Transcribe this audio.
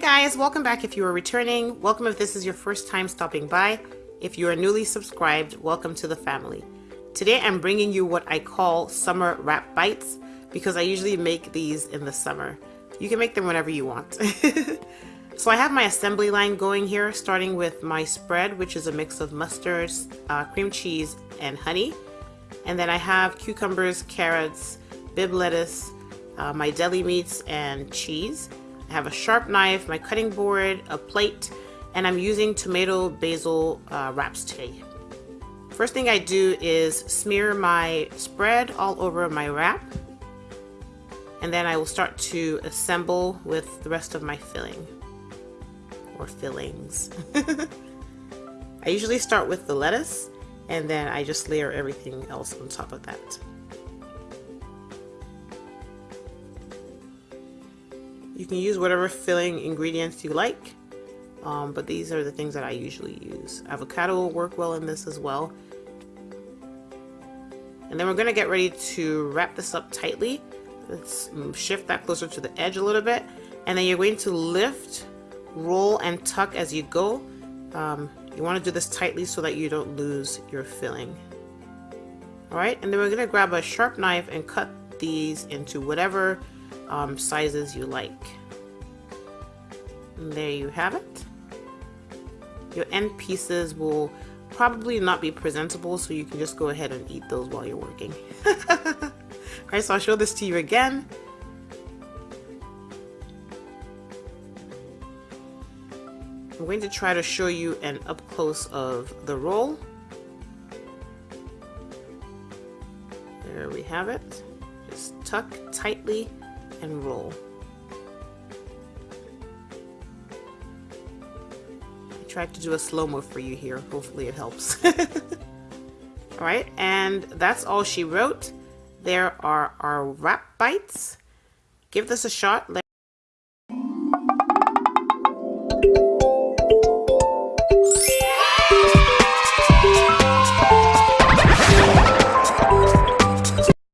guys, welcome back if you are returning. Welcome if this is your first time stopping by. If you are newly subscribed, welcome to the family. Today I'm bringing you what I call summer wrap bites because I usually make these in the summer. You can make them whenever you want. so I have my assembly line going here starting with my spread which is a mix of mustards, uh, cream cheese, and honey. And then I have cucumbers, carrots, Bibb lettuce, uh, my deli meats, and cheese. I have a sharp knife, my cutting board, a plate, and I'm using tomato basil uh, wraps today. First thing I do is smear my spread all over my wrap and then I will start to assemble with the rest of my filling or fillings. I usually start with the lettuce and then I just layer everything else on top of that. You can use whatever filling ingredients you like, um, but these are the things that I usually use. Avocado will work well in this as well. And then we're going to get ready to wrap this up tightly. Let's shift that closer to the edge a little bit. And then you're going to lift, roll, and tuck as you go. Um, you want to do this tightly so that you don't lose your filling. Alright, and then we're going to grab a sharp knife and cut these into whatever um, sizes you like. And there you have it. Your end pieces will probably not be presentable, so you can just go ahead and eat those while you're working. Alright, so I'll show this to you again. I'm going to try to show you an up close of the roll. There we have it. Just tuck tightly and roll. I tried to do a slow-mo for you here. Hopefully it helps. Alright, and that's all she wrote. There are our wrap bites. Give this a shot. Let